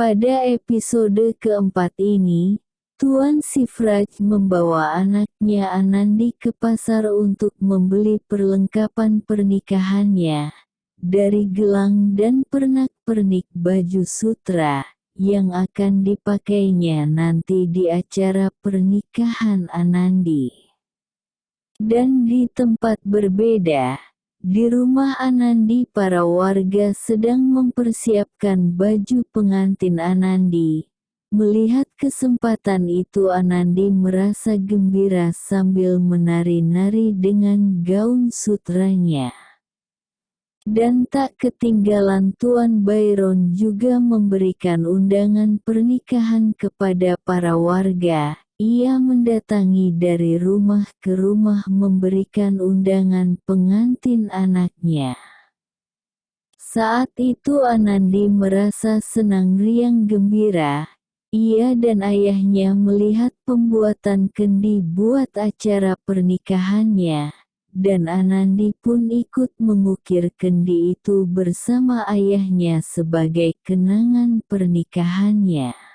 Pada episode keempat ini, Tuan Sifraj membawa anaknya Anandi ke pasar untuk membeli perlengkapan pernikahannya, dari gelang dan pernak-pernik baju sutra, yang akan dipakainya nanti di acara pernikahan Anandi. Dan di tempat berbeda, di rumah Anandi para warga sedang mempersiapkan baju pengantin Anandi. Melihat kesempatan itu Anandi merasa gembira sambil menari-nari dengan gaun sutranya. Dan tak ketinggalan Tuan Byron juga memberikan undangan pernikahan kepada para warga, ia mendatangi dari rumah ke rumah memberikan undangan pengantin anaknya. Saat itu Anandi merasa senang riang gembira. Ia dan ayahnya melihat pembuatan kendi buat acara pernikahannya, dan Anandi pun ikut mengukir kendi itu bersama ayahnya sebagai kenangan pernikahannya.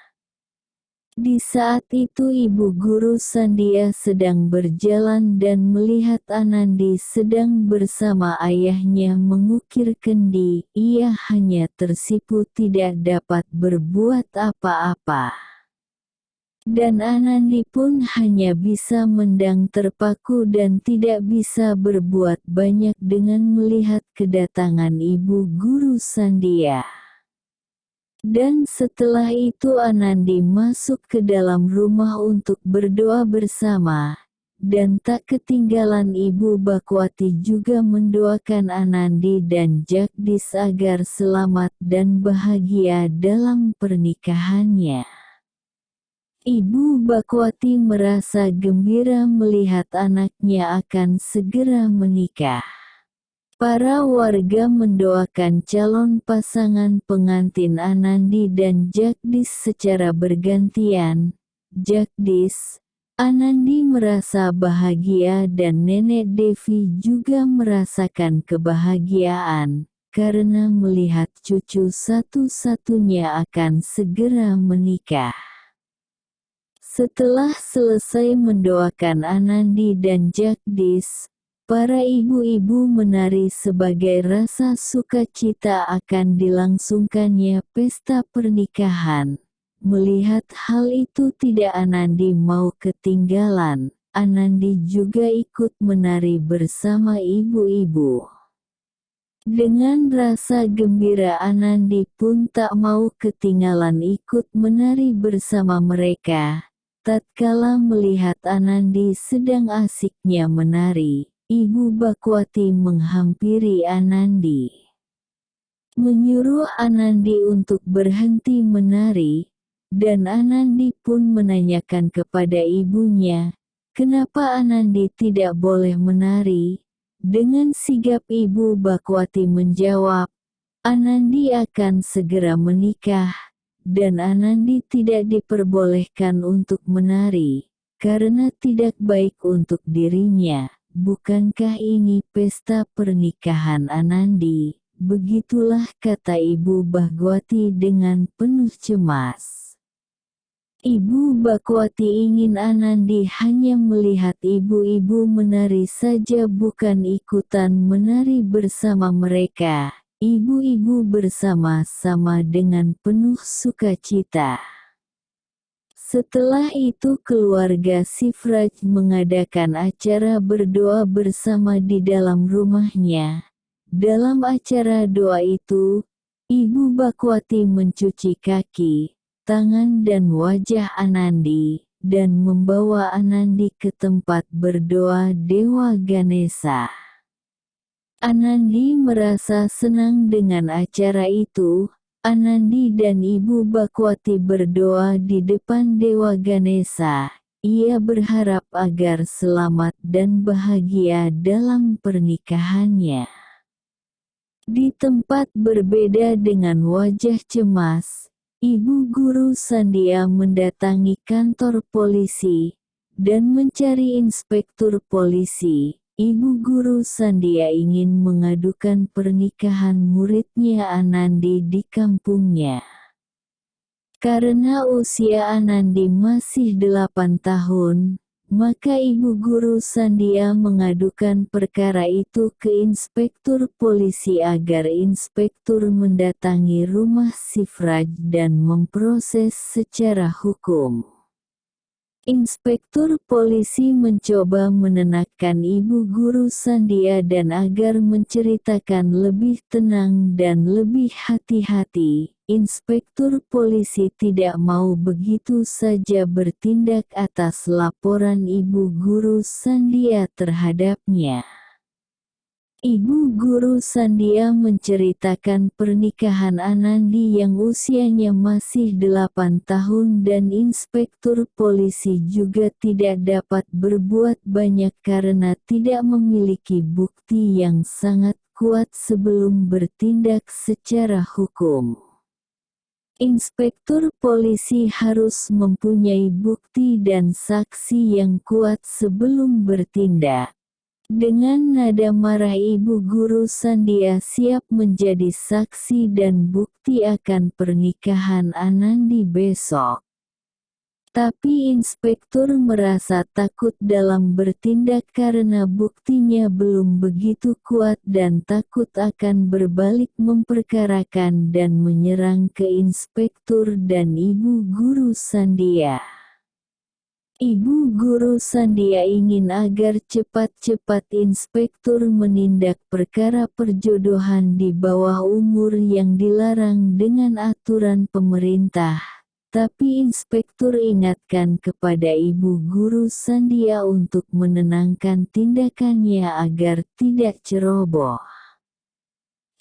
Di saat itu ibu guru Sandia sedang berjalan dan melihat Anandi sedang bersama ayahnya mengukir kendi, ia hanya tersipu tidak dapat berbuat apa-apa. Dan Anandi pun hanya bisa mendang terpaku dan tidak bisa berbuat banyak dengan melihat kedatangan ibu guru Sandia. Dan setelah itu Anandi masuk ke dalam rumah untuk berdoa bersama. Dan tak ketinggalan Ibu Bakwati juga mendoakan Anandi dan Jagdis agar selamat dan bahagia dalam pernikahannya. Ibu Bakwati merasa gembira melihat anaknya akan segera menikah. Para warga mendoakan calon pasangan pengantin Anandi dan Jagdis secara bergantian. Jagdis, Anandi merasa bahagia dan Nenek Devi juga merasakan kebahagiaan, karena melihat cucu satu-satunya akan segera menikah. Setelah selesai mendoakan Anandi dan Jagdis, Para ibu-ibu menari sebagai rasa sukacita akan dilangsungkannya pesta pernikahan. Melihat hal itu tidak Anandi mau ketinggalan, Anandi juga ikut menari bersama ibu-ibu. Dengan rasa gembira Anandi pun tak mau ketinggalan ikut menari bersama mereka. Tatkala melihat Anandi sedang asiknya menari, Ibu Bakwati menghampiri Anandi. Menyuruh Anandi untuk berhenti menari, dan Anandi pun menanyakan kepada ibunya, kenapa Anandi tidak boleh menari. Dengan sigap Ibu Bakwati menjawab, Anandi akan segera menikah, dan Anandi tidak diperbolehkan untuk menari, karena tidak baik untuk dirinya. Bukankah ini pesta pernikahan Anandi? Begitulah kata Ibu Bahgwati dengan penuh cemas. Ibu Bakwati ingin Anandi hanya melihat ibu-ibu menari saja bukan ikutan menari bersama mereka. Ibu-ibu bersama-sama dengan penuh sukacita. Setelah itu keluarga Sifraj mengadakan acara berdoa bersama di dalam rumahnya. Dalam acara doa itu, Ibu Bakwati mencuci kaki, tangan dan wajah Anandi, dan membawa Anandi ke tempat berdoa Dewa Ganesha. Anandi merasa senang dengan acara itu, Anandi dan Ibu Bakwati berdoa di depan Dewa Ganesha. Ia berharap agar selamat dan bahagia dalam pernikahannya. Di tempat berbeda dengan wajah cemas, Ibu Guru Sandia mendatangi kantor polisi dan mencari inspektur polisi Ibu guru Sandia ingin mengadukan pernikahan muridnya Anandi di kampungnya. Karena usia Anandi masih 8 tahun, maka ibu guru Sandia mengadukan perkara itu ke inspektur polisi agar inspektur mendatangi rumah Sifraj dan memproses secara hukum. Inspektur polisi mencoba menenangkan ibu guru Sandia dan agar menceritakan lebih tenang dan lebih hati-hati. Inspektur polisi tidak mau begitu saja bertindak atas laporan ibu guru Sandia terhadapnya. Ibu guru Sandia menceritakan pernikahan Anandi yang usianya masih 8 tahun dan inspektur polisi juga tidak dapat berbuat banyak karena tidak memiliki bukti yang sangat kuat sebelum bertindak secara hukum. Inspektur polisi harus mempunyai bukti dan saksi yang kuat sebelum bertindak. Dengan nada marah ibu guru Sandia siap menjadi saksi dan bukti akan pernikahan Anandi besok. Tapi inspektur merasa takut dalam bertindak karena buktinya belum begitu kuat dan takut akan berbalik memperkarakan dan menyerang ke inspektur dan ibu guru Sandia. Ibu guru Sandia ingin agar cepat-cepat inspektur menindak perkara perjodohan di bawah umur yang dilarang dengan aturan pemerintah. Tapi inspektur ingatkan kepada ibu guru Sandia untuk menenangkan tindakannya agar tidak ceroboh.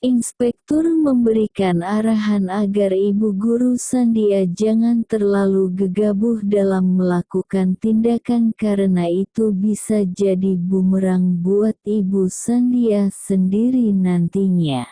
Inspektur memberikan arahan agar ibu guru Sandia jangan terlalu gegabah dalam melakukan tindakan karena itu bisa jadi bumerang buat ibu Sandia sendiri nantinya.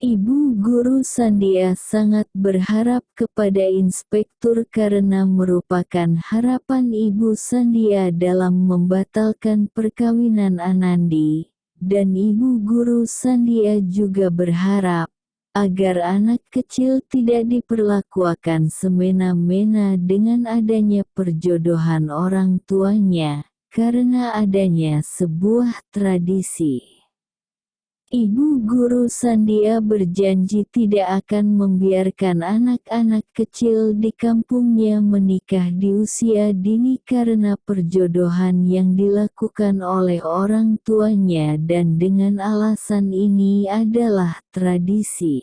Ibu guru Sandia sangat berharap kepada inspektur karena merupakan harapan ibu Sandia dalam membatalkan perkawinan Anandi dan ibu guru Sandia juga berharap, agar anak kecil tidak diperlakukan semena-mena dengan adanya perjodohan orang tuanya, karena adanya sebuah tradisi. Ibu guru Sandia berjanji tidak akan membiarkan anak-anak kecil di kampungnya menikah di usia dini karena perjodohan yang dilakukan oleh orang tuanya dan dengan alasan ini adalah tradisi.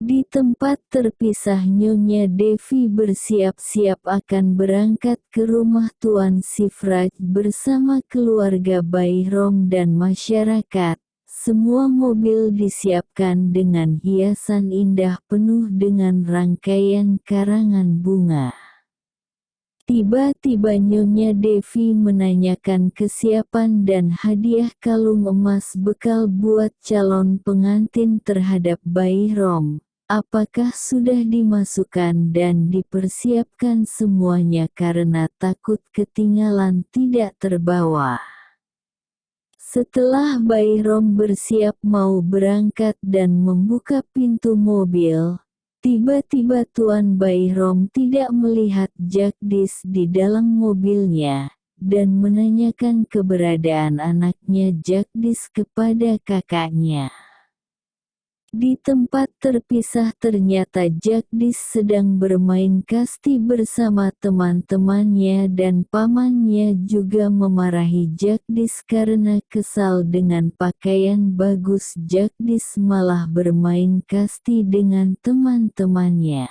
Di tempat terpisah Nyonya Devi bersiap-siap akan berangkat ke rumah Tuan Sifraj bersama keluarga Bayrom dan masyarakat. Semua mobil disiapkan dengan hiasan indah penuh dengan rangkaian karangan bunga. Tiba-tiba Nyonya Devi menanyakan kesiapan dan hadiah kalung emas bekal buat calon pengantin terhadap bayi Rom. Apakah sudah dimasukkan dan dipersiapkan semuanya karena takut ketinggalan tidak terbawa? Setelah Bayrom bersiap mau berangkat dan membuka pintu mobil, tiba-tiba Tuan Bayrom tidak melihat Jagdis di dalam mobilnya, dan menanyakan keberadaan anaknya Jagdis kepada kakaknya. Di tempat terpisah ternyata Jagdis sedang bermain kasti bersama teman-temannya dan pamannya juga memarahi Jagdis karena kesal dengan pakaian bagus Jagdis malah bermain kasti dengan teman-temannya.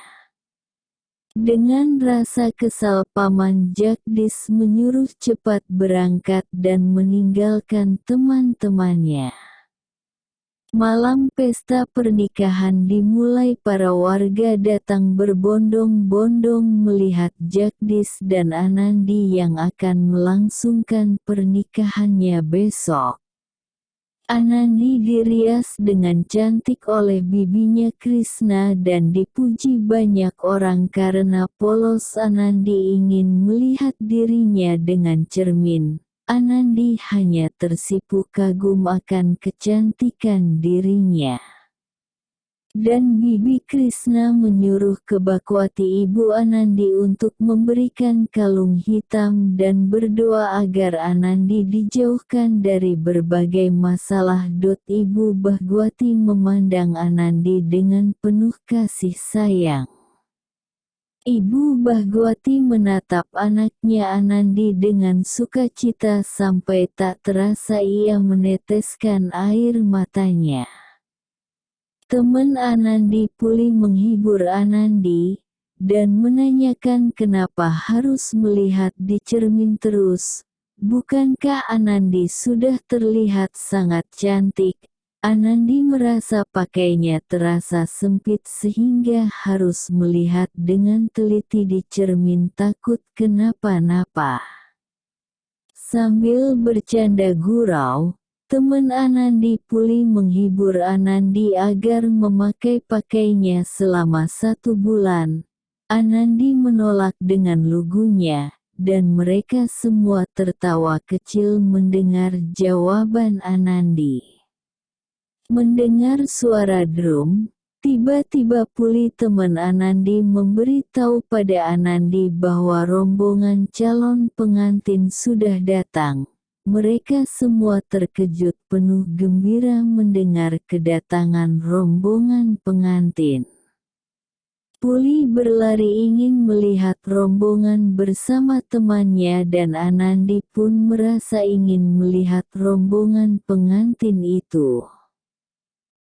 Dengan rasa kesal paman Jagdis menyuruh cepat berangkat dan meninggalkan teman-temannya. Malam pesta pernikahan dimulai para warga datang berbondong-bondong melihat Jagdis dan Anandi yang akan melangsungkan pernikahannya besok. Anandi dirias dengan cantik oleh bibinya Krishna dan dipuji banyak orang karena polos Anandi ingin melihat dirinya dengan cermin. Anandi hanya tersipu kagum akan kecantikan dirinya. Dan Bibi Krishna menyuruh ke Bakwati Ibu Anandi untuk memberikan kalung hitam dan berdoa agar Anandi dijauhkan dari berbagai masalah. Ibu Bhagwati memandang Anandi dengan penuh kasih sayang. Ibu Bhagwati menatap anaknya Anandi dengan sukacita sampai tak terasa ia meneteskan air matanya. Teman Anandi Puli menghibur Anandi, dan menanyakan kenapa harus melihat di cermin terus. Bukankah Anandi sudah terlihat sangat cantik? Anandi merasa pakainya terasa sempit sehingga harus melihat dengan teliti di cermin takut kenapa-napa. Sambil bercanda gurau, Teman Anandi Puli menghibur Anandi agar memakai pakainya selama satu bulan. Anandi menolak dengan lugunya, dan mereka semua tertawa kecil mendengar jawaban Anandi. Mendengar suara drum, tiba-tiba Puli teman Anandi memberitahu pada Anandi bahwa rombongan calon pengantin sudah datang. Mereka semua terkejut penuh gembira mendengar kedatangan rombongan pengantin. Puli berlari ingin melihat rombongan bersama temannya dan Anandi pun merasa ingin melihat rombongan pengantin itu.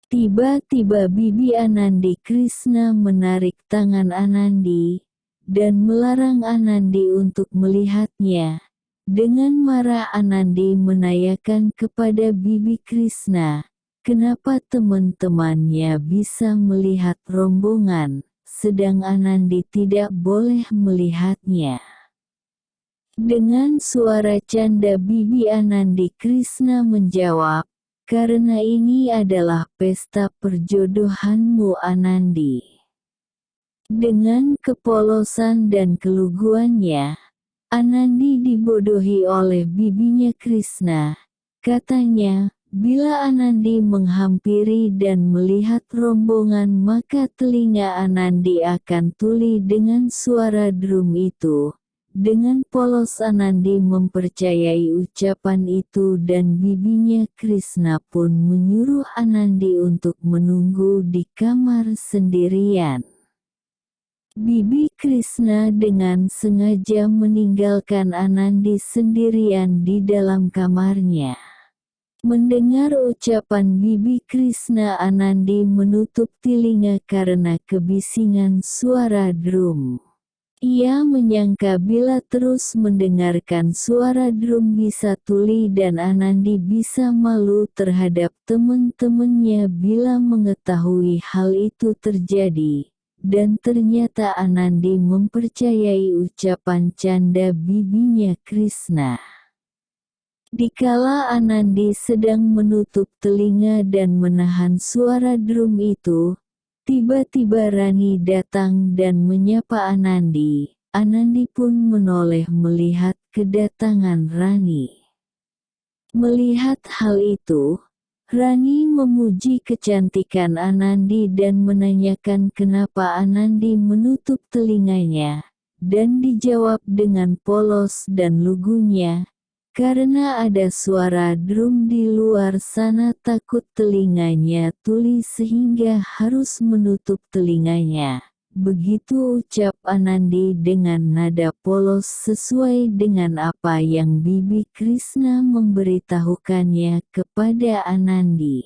Tiba-tiba Bibi Anandi Krishna menarik tangan Anandi, dan melarang Anandi untuk melihatnya, dengan marah Anandi menanyakan kepada Bibi Krishna, kenapa teman-temannya bisa melihat rombongan, sedang Anandi tidak boleh melihatnya. Dengan suara canda Bibi Anandi Krishna menjawab, karena ini adalah pesta perjodohanmu Anandi. Dengan kepolosan dan keluguannya, Anandi dibodohi oleh bibinya Krishna. Katanya, bila Anandi menghampiri dan melihat rombongan maka telinga Anandi akan tuli dengan suara drum itu. Dengan polos Anandi mempercayai ucapan itu dan bibinya Krishna pun menyuruh Anandi untuk menunggu di kamar sendirian. Bibi Krishna dengan sengaja meninggalkan Anandi sendirian di dalam kamarnya. Mendengar ucapan Bibi Krishna Anandi menutup telinga karena kebisingan suara drum. Ia menyangka bila terus mendengarkan suara drum bisa tuli dan Anandi bisa malu terhadap teman-temannya bila mengetahui hal itu terjadi dan ternyata Anandi mempercayai ucapan canda bibinya Krishna. Dikala Anandi sedang menutup telinga dan menahan suara drum itu, tiba-tiba Rani datang dan menyapa Anandi. Anandi pun menoleh melihat kedatangan Rani. Melihat hal itu, Rani memuji kecantikan Anandi dan menanyakan kenapa Anandi menutup telinganya, dan dijawab dengan polos dan lugunya, karena ada suara drum di luar sana takut telinganya tuli sehingga harus menutup telinganya. Begitu ucap Anandi dengan nada polos sesuai dengan apa yang Bibi Krishna memberitahukannya kepada Anandi.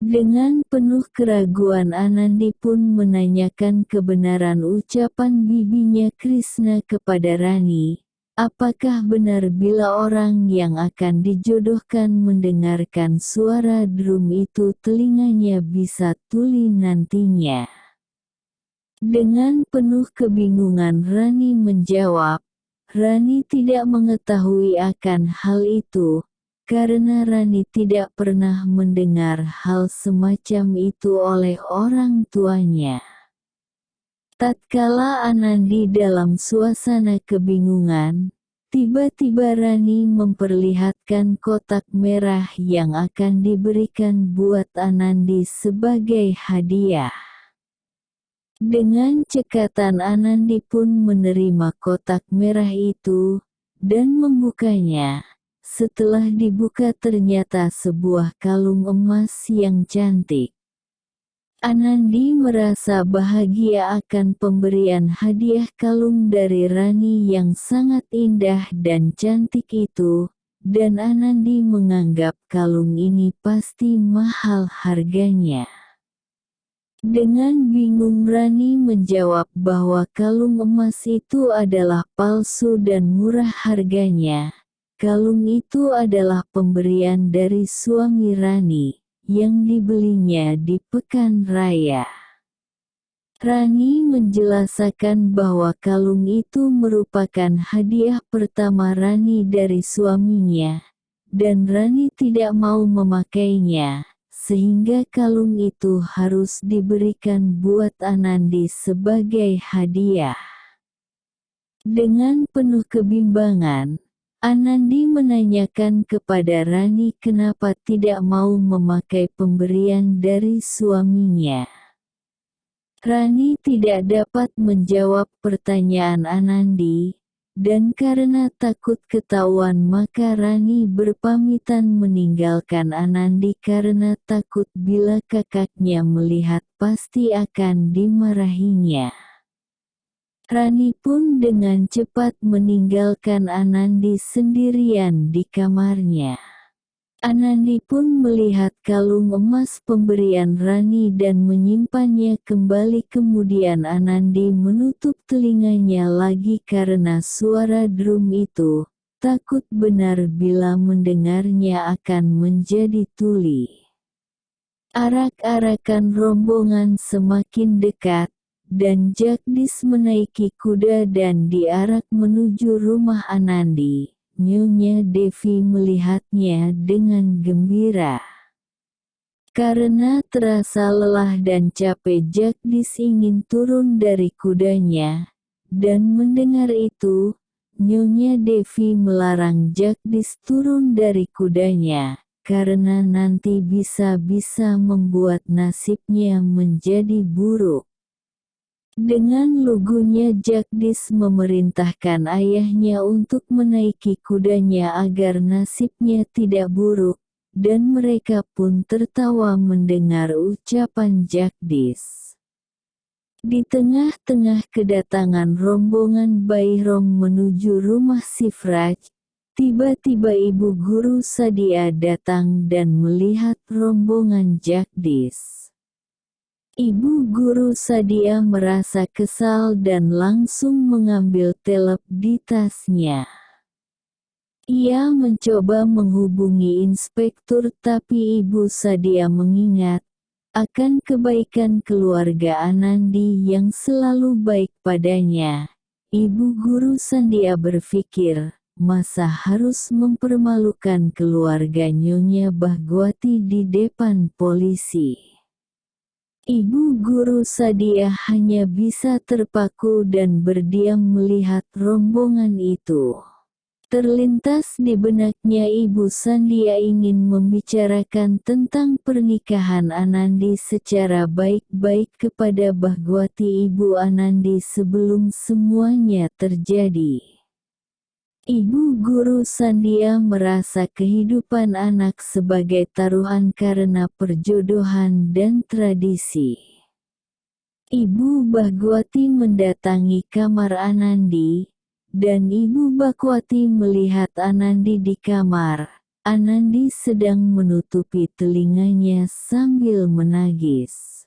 Dengan penuh keraguan Anandi pun menanyakan kebenaran ucapan bibinya Krishna kepada Rani, Apakah benar bila orang yang akan dijodohkan mendengarkan suara drum itu telinganya bisa tuli nantinya? Dengan penuh kebingungan Rani menjawab, Rani tidak mengetahui akan hal itu, karena Rani tidak pernah mendengar hal semacam itu oleh orang tuanya. Tatkala Anandi dalam suasana kebingungan, Tiba-tiba Rani memperlihatkan kotak merah yang akan diberikan buat Anandi sebagai hadiah. Dengan cekatan Anandi pun menerima kotak merah itu, dan membukanya. Setelah dibuka ternyata sebuah kalung emas yang cantik. Anandi merasa bahagia akan pemberian hadiah kalung dari Rani yang sangat indah dan cantik itu, dan Anandi menganggap kalung ini pasti mahal harganya. Dengan bingung Rani menjawab bahwa kalung emas itu adalah palsu dan murah harganya. Kalung itu adalah pemberian dari suami Rani yang dibelinya di pekan raya. Rani menjelaskan bahwa kalung itu merupakan hadiah pertama Rani dari suaminya, dan Rani tidak mau memakainya, sehingga kalung itu harus diberikan buat Anandi sebagai hadiah. Dengan penuh kebimbangan, Anandi menanyakan kepada Rani kenapa tidak mau memakai pemberian dari suaminya. Rani tidak dapat menjawab pertanyaan Anandi, dan karena takut ketahuan maka Rani berpamitan meninggalkan Anandi karena takut bila kakaknya melihat pasti akan dimarahinya. Rani pun dengan cepat meninggalkan Anandi sendirian di kamarnya. Anandi pun melihat kalung emas pemberian Rani dan menyimpannya kembali kemudian Anandi menutup telinganya lagi karena suara drum itu, takut benar bila mendengarnya akan menjadi tuli. Arak-arakan rombongan semakin dekat, dan Jagdis menaiki kuda dan diarak menuju rumah Anandi. Nyonya Devi melihatnya dengan gembira. Karena terasa lelah dan capek Jagdis ingin turun dari kudanya, dan mendengar itu, Nyonya Devi melarang Jagdis turun dari kudanya, karena nanti bisa-bisa membuat nasibnya menjadi buruk. Dengan lugunya Jagdis memerintahkan ayahnya untuk menaiki kudanya agar nasibnya tidak buruk, dan mereka pun tertawa mendengar ucapan Jagdis. Di tengah-tengah kedatangan rombongan Bayrom menuju rumah Sifraj, tiba-tiba ibu guru Sadia datang dan melihat rombongan Jagdis. Ibu guru Sadia merasa kesal dan langsung mengambil telep di tasnya. Ia mencoba menghubungi inspektur tapi Ibu Sadia mengingat, akan kebaikan keluarga Anandi yang selalu baik padanya. Ibu guru Sandia berpikir, masa harus mempermalukan keluarga Nyonya Bahgwati di depan polisi. Ibu guru Sadia hanya bisa terpaku dan berdiam melihat rombongan itu. Terlintas di benaknya Ibu Sandia ingin membicarakan tentang pernikahan Anandi secara baik-baik kepada Bahgwati Ibu Anandi sebelum semuanya terjadi. Ibu guru Sandia merasa kehidupan anak sebagai taruhan karena perjodohan dan tradisi. Ibu Bagwati mendatangi kamar Anandi, dan Ibu Bakwati melihat Anandi di kamar. Anandi sedang menutupi telinganya sambil menangis.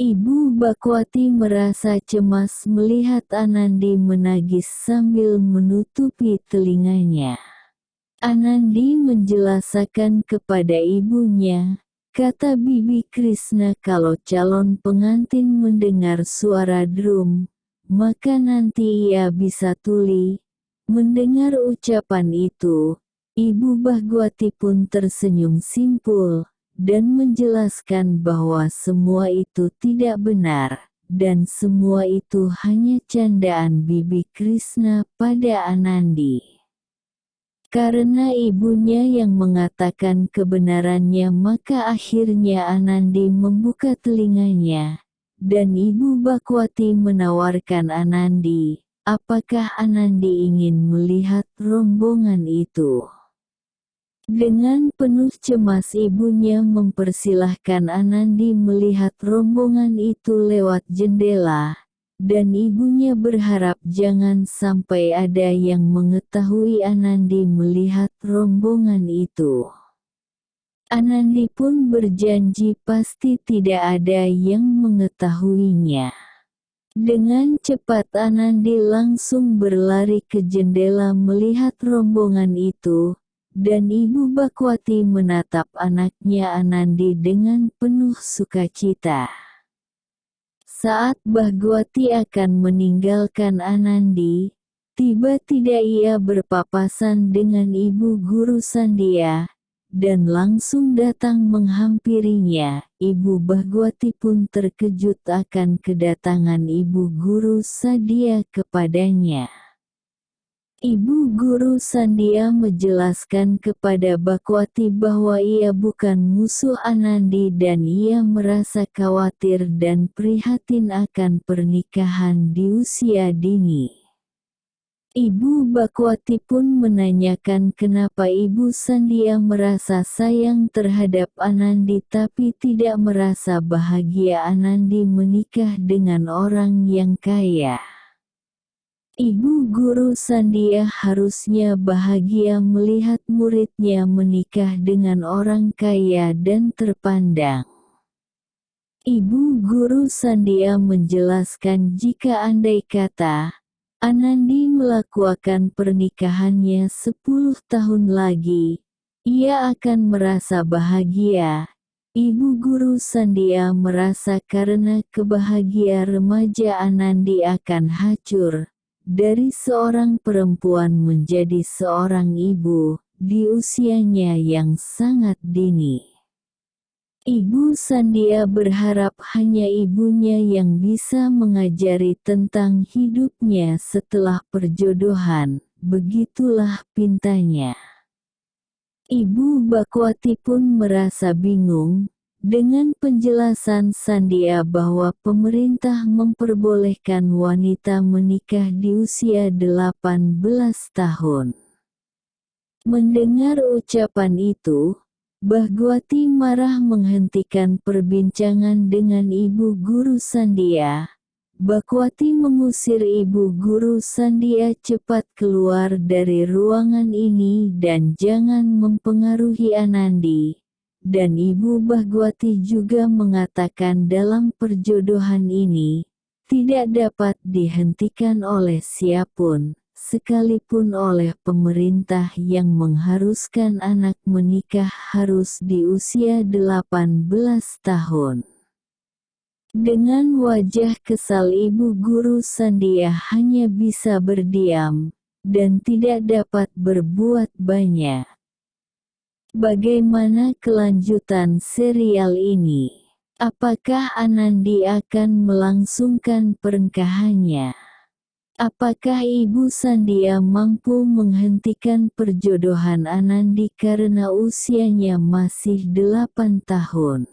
Ibu Bakwati merasa cemas melihat Anandi menagis sambil menutupi telinganya. Anandi menjelaskan kepada ibunya, kata Bibi Krishna kalau calon pengantin mendengar suara drum, maka nanti ia bisa tuli. Mendengar ucapan itu, Ibu Bahgwati pun tersenyum simpul, dan menjelaskan bahwa semua itu tidak benar, dan semua itu hanya candaan Bibi Krishna pada Anandi. Karena ibunya yang mengatakan kebenarannya maka akhirnya Anandi membuka telinganya, dan Ibu Bakwati menawarkan Anandi, apakah Anandi ingin melihat rombongan itu. Dengan penuh cemas ibunya mempersilahkan Anandi melihat rombongan itu lewat jendela, dan ibunya berharap jangan sampai ada yang mengetahui Anandi melihat rombongan itu. Anandi pun berjanji pasti tidak ada yang mengetahuinya. Dengan cepat Anandi langsung berlari ke jendela melihat rombongan itu, dan Ibu Bakwati menatap anaknya Anandi dengan penuh sukacita. Saat Bahgwati akan meninggalkan Anandi, tiba-tiba ia berpapasan dengan ibu guru Sandia, dan langsung datang menghampirinya. Ibu Bahgwati pun terkejut akan kedatangan ibu guru Sadia kepadanya. Ibu guru Sandia menjelaskan kepada Bakwati bahwa ia bukan musuh Anandi dan ia merasa khawatir dan prihatin akan pernikahan di usia dini. Ibu Bakwati pun menanyakan kenapa Ibu Sandia merasa sayang terhadap Anandi tapi tidak merasa bahagia Anandi menikah dengan orang yang kaya. Ibu guru Sandia harusnya bahagia melihat muridnya menikah dengan orang kaya dan terpandang. Ibu guru Sandia menjelaskan jika andai kata, Anandi melakukan pernikahannya 10 tahun lagi, ia akan merasa bahagia. Ibu guru Sandia merasa karena kebahagiaan remaja Anandi akan hancur, dari seorang perempuan menjadi seorang ibu, di usianya yang sangat dini. Ibu Sandia berharap hanya ibunya yang bisa mengajari tentang hidupnya setelah perjodohan, begitulah pintanya. Ibu Bakwati pun merasa bingung, dengan penjelasan Sandia bahwa pemerintah memperbolehkan wanita menikah di usia 18 tahun. Mendengar ucapan itu, Bahgwati marah menghentikan perbincangan dengan ibu guru Sandia. Bakwati mengusir ibu guru Sandia cepat keluar dari ruangan ini dan jangan mempengaruhi Anandi dan Ibu Bahgwati juga mengatakan dalam perjodohan ini, tidak dapat dihentikan oleh siapun, sekalipun oleh pemerintah yang mengharuskan anak menikah harus di usia 18 tahun. Dengan wajah kesal ibu guru Sandia hanya bisa berdiam, dan tidak dapat berbuat banyak. Bagaimana kelanjutan serial ini? Apakah Anandi akan melangsungkan pernikahannya? Apakah Ibu Sandia mampu menghentikan perjodohan Anandi karena usianya masih 8 tahun?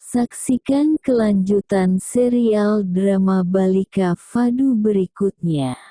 Saksikan kelanjutan serial drama Balika Fadu berikutnya.